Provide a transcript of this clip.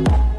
Bye.